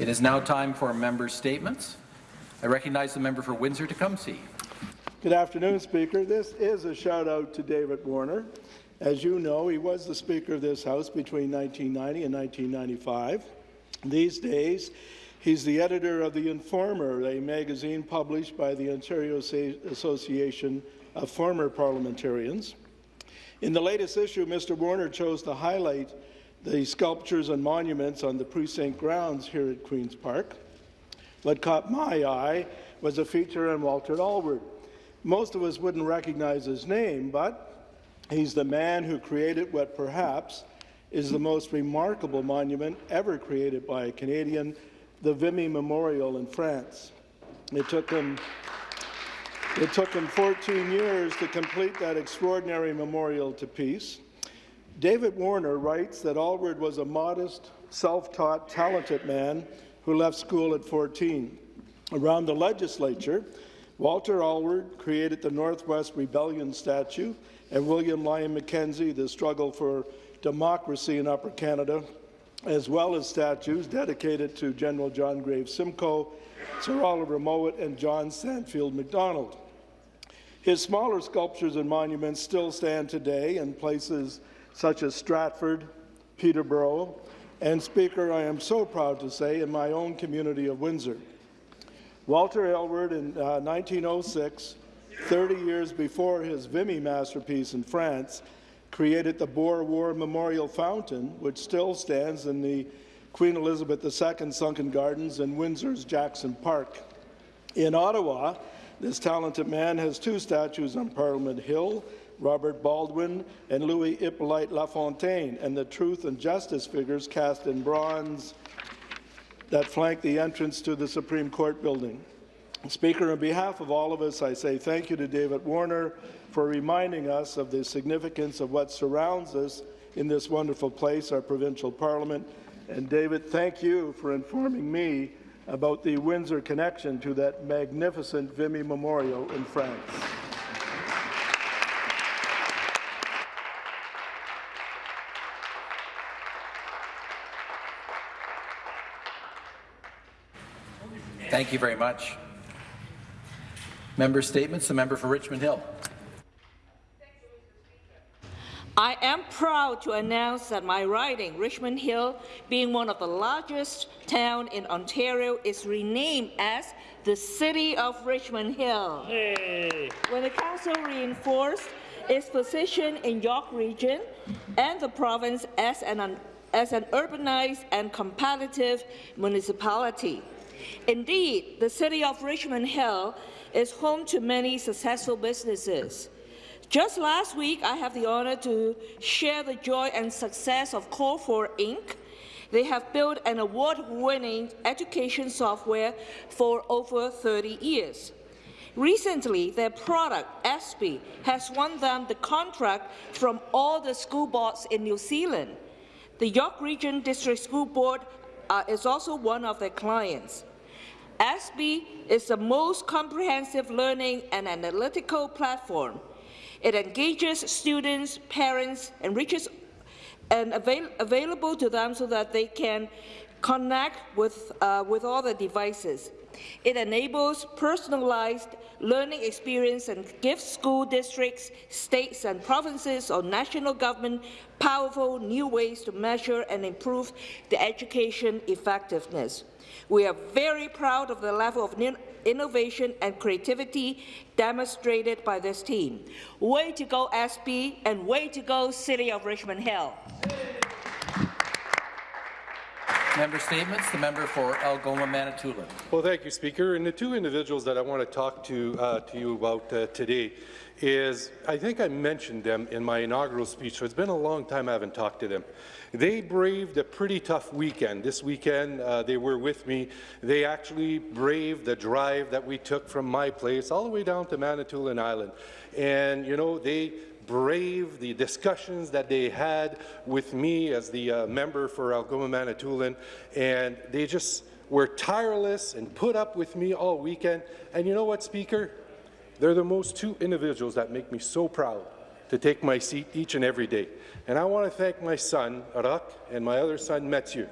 It is now time for member statements. I recognize the member for Windsor Tecumseh. Good afternoon, Speaker. This is a shout-out to David Warner. As you know, he was the Speaker of this House between 1990 and 1995. These days, he's the editor of The Informer, a magazine published by the Ontario Association of Former Parliamentarians. In the latest issue, Mr. Warner chose to highlight the sculptures and monuments on the precinct grounds here at Queen's Park. What caught my eye was a feature on Walter Allward. Most of us wouldn't recognize his name, but he's the man who created what perhaps is the most remarkable monument ever created by a Canadian, the Vimy Memorial in France. It took him it took him 14 years to complete that extraordinary memorial to peace. David Warner writes that Allward was a modest, self-taught, talented man who left school at 14. Around the legislature, Walter Allward created the Northwest Rebellion statue, and William Lyon Mackenzie the struggle for democracy in Upper Canada, as well as statues dedicated to General John Graves Simcoe, Sir Oliver Mowat, and John Sandfield Macdonald. His smaller sculptures and monuments still stand today in places such as Stratford, Peterborough, and Speaker, I am so proud to say, in my own community of Windsor. Walter Allward in uh, 1906, 30 years before his Vimy masterpiece in France, created the Boer War Memorial Fountain, which still stands in the Queen Elizabeth II Sunken Gardens in Windsor's Jackson Park. In Ottawa, this talented man has two statues on Parliament Hill, Robert Baldwin and Louis Hippolyte Lafontaine, and the truth and justice figures cast in bronze that flank the entrance to the Supreme Court building. Speaker, on behalf of all of us, I say thank you to David Warner for reminding us of the significance of what surrounds us in this wonderful place, our provincial parliament. And David, thank you for informing me about the Windsor connection to that magnificent Vimy Memorial in France. Thank you very much. Member statements. The member for Richmond Hill. I am proud to announce that my riding, Richmond Hill, being one of the largest towns in Ontario, is renamed as the City of Richmond Hill. Hey. When the Council reinforced its position in York Region and the province as an, as an urbanized and competitive municipality. Indeed, the city of Richmond Hill is home to many successful businesses. Just last week, I have the honour to share the joy and success of CoreFour Inc. They have built an award-winning education software for over 30 years. Recently, their product, Edsby, has won them the contract from all the school boards in New Zealand. The York Region District School Board uh, is also one of their clients. Edsby is the most comprehensive learning and analytical platform. It engages students, parents, and reaches and avail available to them so that they can connect with, uh, with all the devices. It enables personalized learning experience and gives school districts, states and provinces or national government powerful new ways to measure and improve the education effectiveness. We are very proud of the level of innovation and creativity demonstrated by this team. Way to go, Edsby, and way to go, City of Richmond Hill. Member statements. The member for Algoma, Manitoulin. Well, thank you, Speaker. And the two individuals that I want to talk to uh, to you about uh, today is I think I mentioned them in my inaugural speech, so it's been a long time I haven't talked to them. They braved a pretty tough weekend. This weekend, uh, they were with me. They actually braved the drive that we took from my place all the way down to Manitoulin Island. And, you know, they braved the discussions that they had with me as the uh, member for Algoma Manitoulin, and they just were tireless and put up with me all weekend. And you know what, Speaker? They're the most two individuals that make me so proud to take my seat each and every day. And I want to thank my son, Arak, and my other son, Mathieu,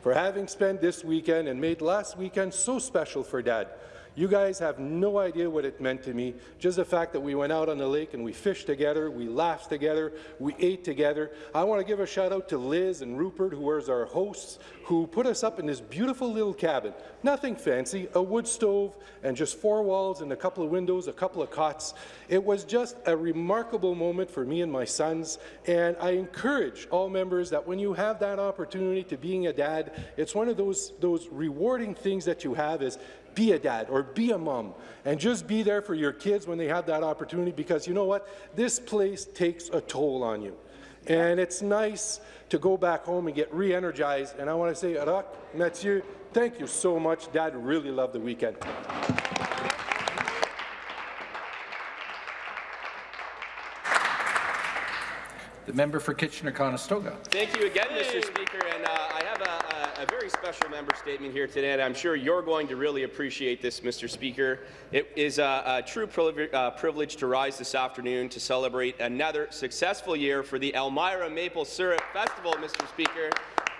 for having spent this weekend and made last weekend so special for Dad. You guys have no idea what it meant to me. Just the fact that we went out on the lake and we fished together, we laughed together, we ate together. I want to give a shout out to Liz and Rupert, who was our hosts, who put us up in this beautiful little cabin. Nothing fancy, a wood stove and just four walls and a couple of windows, a couple of cots. It was just a remarkable moment for me and my sons, and I encourage all members that when you have that opportunity to being a dad, it's one of those, those rewarding things that you have is be a dad or be a mom and just be there for your kids when they have that opportunity because you know what? This place takes a toll on you. And it's nice to go back home and get re-energized. And I want to say, Rock, Mathieu, thank you so much. Dad really loved the weekend. The member for Kitchener-Conestoga. Thank you again, Mr. Speaker. And uh, I have a, a, very special member statement here today, and I'm sure you're going to really appreciate this, Mr. Speaker. It is a, a true uh, privilege to rise this afternoon to celebrate another successful year for the Elmira Maple Syrup Festival, Mr. Speaker.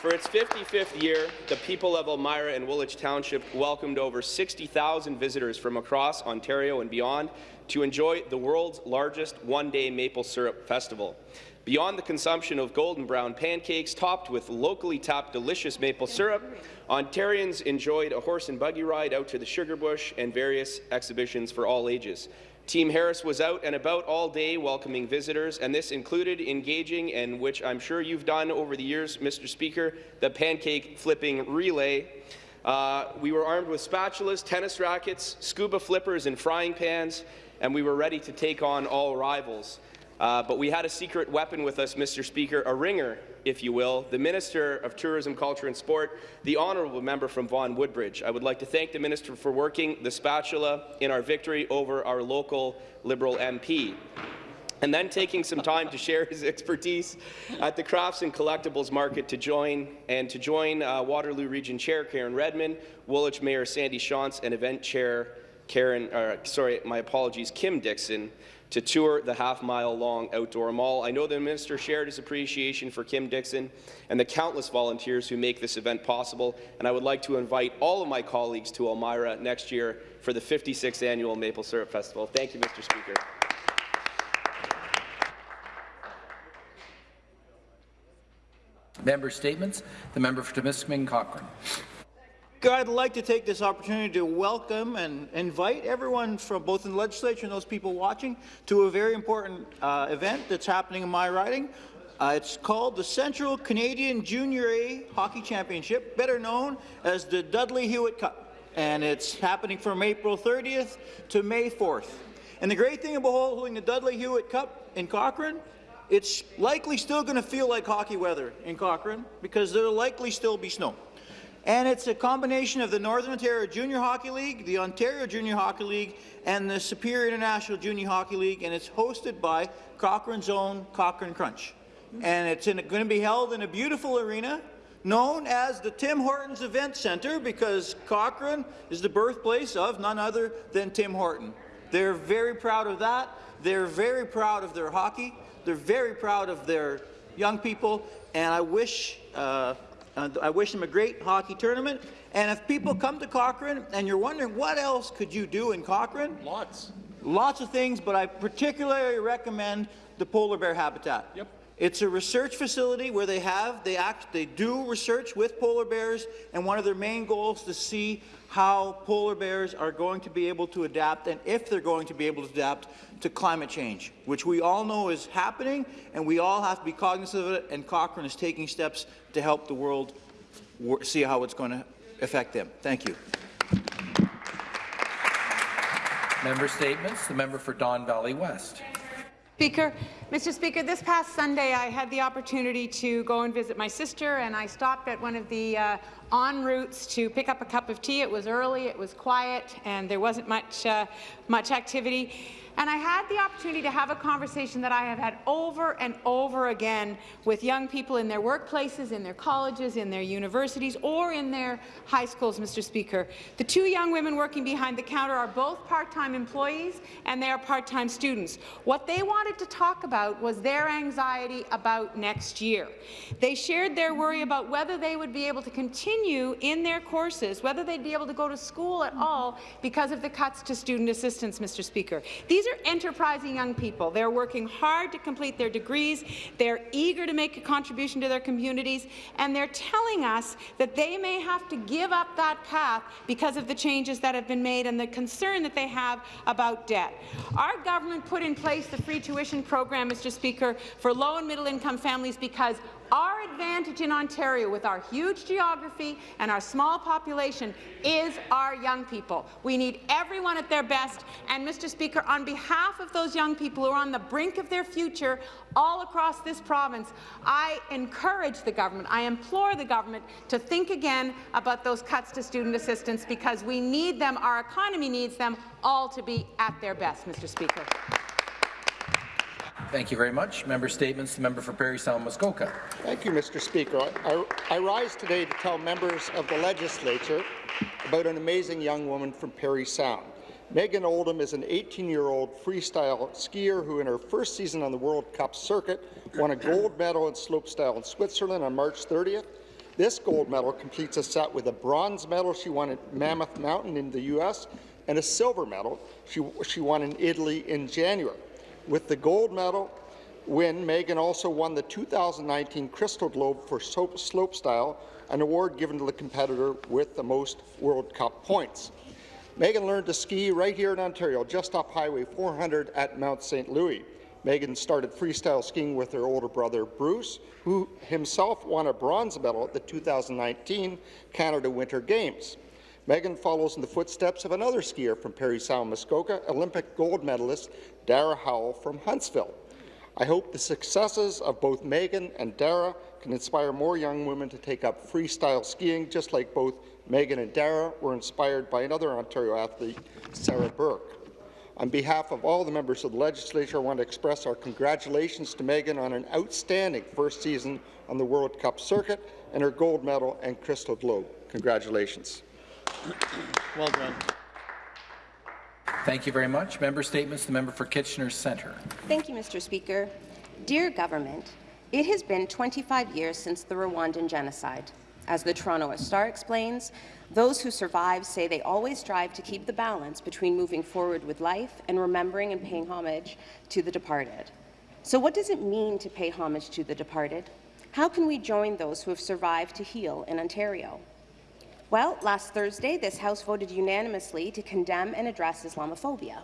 For its 55th year, the people of Elmira and Woolwich Township welcomed over 60,000 visitors from across Ontario and beyond to enjoy the world's largest one-day maple syrup festival. Beyond the consumption of golden brown pancakes topped with locally tapped delicious maple syrup, Ontarians enjoyed a horse and buggy ride out to the Sugar Bush and various exhibitions for all ages. Team Harris was out and about all day welcoming visitors, and this included engaging, and which I'm sure you've done over the years, Mr. Speaker, the pancake flipping relay. Uh, we were armed with spatulas, tennis rackets, scuba flippers, and frying pans, and we were ready to take on all rivals. Uh, but we had a secret weapon with us, Mr. Speaker, a ringer, if you will, the Minister of Tourism, Culture and Sport, the honourable member from Vaughan Woodbridge. I would like to thank the Minister for working the spatula in our victory over our local Liberal MP and then taking some time to share his expertise at the Crafts and Collectibles Market to join and to join uh, Waterloo Region Chair Karen Redman, Woolwich Mayor Sandy Shantz, and Event Chair Karen, uh, sorry, my apologies, Kim Dixon to tour the half-mile-long outdoor mall. I know the minister shared his appreciation for Kim Dixon and the countless volunteers who make this event possible, and I would like to invite all of my colleagues to Elmira next year for the 56th annual Maple Syrup Festival. Thank you, Mr. Speaker. Member statements. The member for Timiskaming Cochrane. I'd like to take this opportunity to welcome and invite everyone from both in the legislature and those people watching to a very important uh, event that's happening in my riding. Uh, it's called the Central Canadian Junior A Hockey Championship, better known as the Dudley Hewitt Cup. And it's happening from April 30th to May 4th. And the great thing about holding the Dudley Hewitt Cup in Cochrane, it's likely still going to feel like hockey weather in Cochrane because there'll likely still be snow. And it's a combination of the Northern Ontario Junior Hockey League, the Ontario Junior Hockey League, and the Superior International Junior Hockey League, and it's hosted by Cochrane's own Cochrane Crunch. And it's going to be held in a beautiful arena known as the Tim Hortons Event Centre because Cochrane is the birthplace of none other than Tim Horton. They're very proud of that. They're very proud of their hockey. They're very proud of their young people, and I wish uh, uh, I wish them a great hockey tournament. And if people come to Cochrane and you're wondering what else could you do in Cochrane? Lots. Lots of things, but I particularly recommend the polar bear habitat. Yep. It's a research facility where they have, they act, they do research with polar bears, and one of their main goals is to see how polar bears are going to be able to adapt and if they're going to be able to adapt to climate change, which we all know is happening, and we all have to be cognizant of it, and Cochrane is taking steps to help the world see how it's going to affect them. Thank you. Member statements. The member for Don Valley West. Speaker, Mr. Speaker, this past Sunday I had the opportunity to go and visit my sister, and I stopped at one of the uh, en routes to pick up a cup of tea. It was early, it was quiet, and there wasn't much uh, much activity. And I had the opportunity to have a conversation that I have had over and over again with young people in their workplaces, in their colleges, in their universities, or in their high schools, Mr. Speaker. The two young women working behind the counter are both part-time employees and they are part-time students. What they wanted to talk about was their anxiety about next year. They shared their worry about whether they would be able to continue in their courses, whether they'd be able to go to school at all because of the cuts to student assistance, Mr. Speaker. These are enterprising young people. They're working hard to complete their degrees. They're eager to make a contribution to their communities, and they're telling us that they may have to give up that path because of the changes that have been made and the concern that they have about debt. Our government put in place the free tuition program, Mr. Speaker, for low and middle income families because our advantage in Ontario, with our huge geography and our small population, is our young people. We need everyone at their best. And, Mr. Speaker, on behalf of those young people who are on the brink of their future all across this province, I encourage the government, I implore the government to think again about those cuts to student assistance because we need them, our economy needs them all to be at their best, Mr. Speaker. Thank you very much. Member statements. The member for Parry Sound Muskoka. Thank you, Mr. Speaker. I, I, rise today to tell members of the legislature about an amazing young woman from Parry Sound. Megan Oldham is an 18-year-old freestyle skier who, in her first season on the World Cup circuit, won a gold medal in slopestyle in Switzerland on March 30th. This gold medal completes a set with a bronze medal she won at Mammoth Mountain in the U.S. and a silver medal she, she won in Italy in January. With the gold medal win, Megan also won the 2019 Crystal Globe for slopestyle, an award given to the competitor with the most World Cup points. Megan learned to ski right here in Ontario, just off Highway 400 at Mount St. Louis. Megan started freestyle skiing with her older brother, Bruce, who himself won a bronze medal at the 2019 Canada Winter Games. Megan follows in the footsteps of another skier from Parry Sound, Muskoka, Olympic gold medalist Dara Howell from Huntsville. I hope the successes of both Megan and Dara can inspire more young women to take up freestyle skiing, just like both Megan and Dara were inspired by another Ontario athlete, Sarah Burke. On behalf of all the members of the legislature, I want to express our congratulations to Megan on an outstanding first season on the World Cup circuit and her gold medal and Crystal Globe. Congratulations. Well done. Thank you very much. Member statements. The member for Kitchener Centre. Thank you, Mr. Speaker. Dear Government, it has been 25 years since the Rwandan genocide. As the Toronto Star explains, those who survive say they always strive to keep the balance between moving forward with life and remembering and paying homage to the departed. So what does it mean to pay homage to the departed? How can we join those who have survived to heal in Ontario? Well, last Thursday, this House voted unanimously to condemn and address Islamophobia.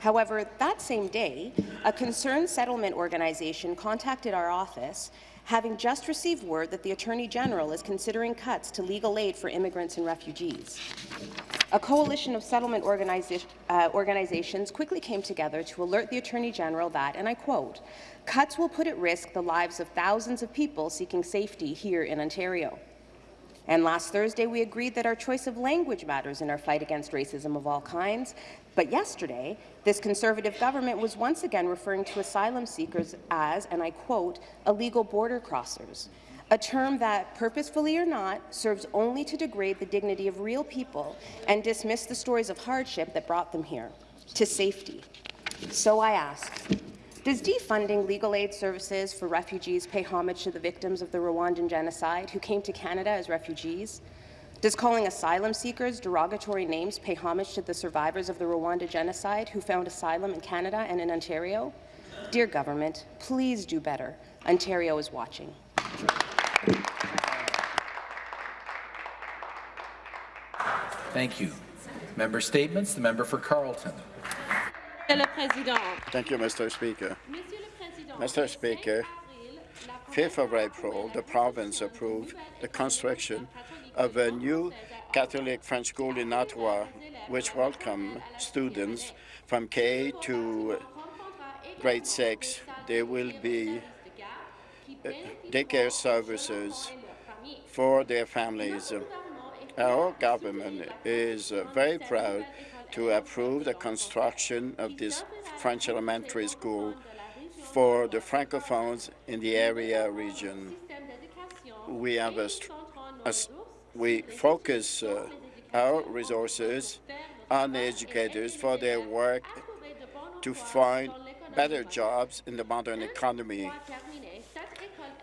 However, that same day, a concerned settlement organization contacted our office having just received word that the Attorney General is considering cuts to legal aid for immigrants and refugees. A coalition of settlement organiza uh, organizations quickly came together to alert the Attorney General that, and I quote, cuts will put at risk the lives of thousands of people seeking safety here in Ontario. And last Thursday, we agreed that our choice of language matters in our fight against racism of all kinds. But yesterday, this Conservative government was once again referring to asylum seekers as, and I quote, illegal border crossers, a term that, purposefully or not, serves only to degrade the dignity of real people and dismiss the stories of hardship that brought them here, to safety. So I ask, does defunding legal aid services for refugees pay homage to the victims of the Rwandan genocide who came to Canada as refugees? Does calling asylum seekers derogatory names pay homage to the survivors of the Rwanda genocide who found asylum in Canada and in Ontario? Dear government, please do better. Ontario is watching. Thank you. Member statements. The member for Carleton. Thank you, Mr. Speaker. Mr. Speaker, 5th of April, the province approved the construction of a new Catholic French school in Ottawa, which welcome students from K to grade 6. There will be uh, daycare services for their families. Our government is very proud to approve the construction of this French elementary school for the Francophones in the area region. We have a, a we focus uh, our resources on the educators for their work to find better jobs in the modern economy.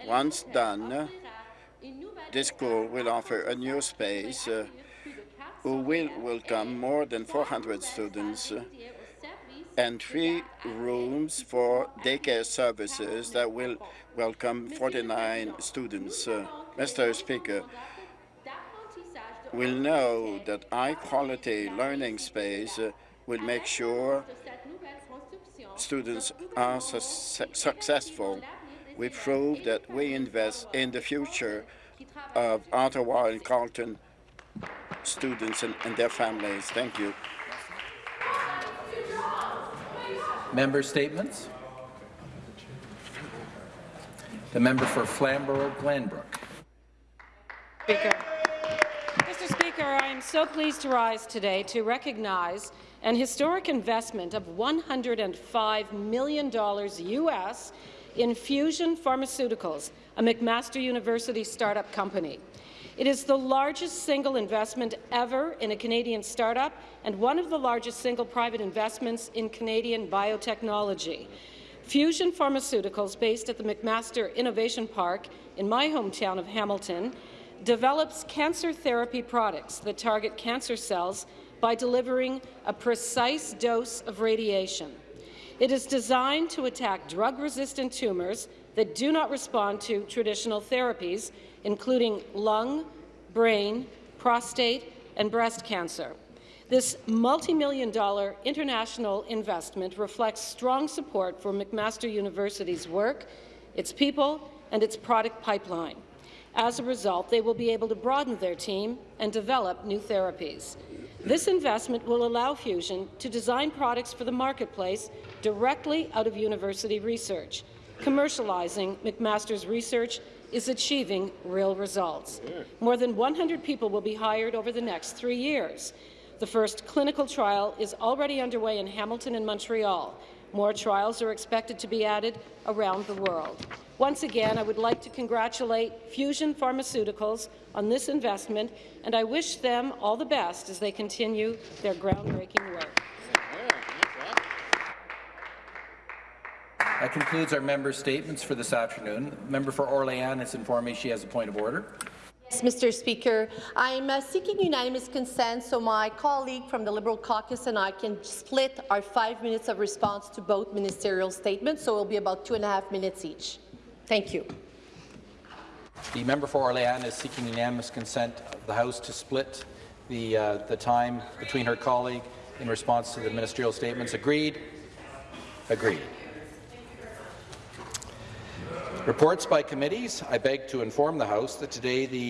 Once done, this school will offer a new space uh, who will welcome more than 400 students and three rooms for daycare services that will welcome 49 students. Uh, Mr. Speaker, we'll know that high-quality learning space uh, will make sure students are su successful. We prove that we invest in the future of Ottawa and Carleton students and, and their families. Thank you. Member statements. The member for Flamborough-Glanbrook. Speaker. Mr. Speaker, I am so pleased to rise today to recognize an historic investment of $105 million U.S. in Fusion Pharmaceuticals, a McMaster University startup company. It is the largest single investment ever in a Canadian startup and one of the largest single private investments in Canadian biotechnology. Fusion Pharmaceuticals, based at the McMaster Innovation Park in my hometown of Hamilton, develops cancer therapy products that target cancer cells by delivering a precise dose of radiation. It is designed to attack drug-resistant tumours that do not respond to traditional therapies, including lung, brain, prostate, and breast cancer. This multi-million dollar international investment reflects strong support for McMaster University's work, its people, and its product pipeline. As a result, they will be able to broaden their team and develop new therapies. This investment will allow Fusion to design products for the marketplace directly out of university research. Commercializing McMaster's research is achieving real results. More than 100 people will be hired over the next three years. The first clinical trial is already underway in Hamilton and Montreal. More trials are expected to be added around the world. Once again, I would like to congratulate Fusion Pharmaceuticals on this investment, and I wish them all the best as they continue their groundbreaking work. That concludes our member statements for this afternoon. Member for Orléans has informed me she has a point of order. Yes, Mr. Speaker. I'm uh, seeking unanimous consent so my colleague from the Liberal caucus and I can split our five minutes of response to both ministerial statements, so it will be about two and a half minutes each. Thank you. The member for Orléans is seeking unanimous consent of the House to split the, uh, the time between her colleague in response to the ministerial statements. Agreed? Agreed. Reports by committees. I beg to inform the House that today the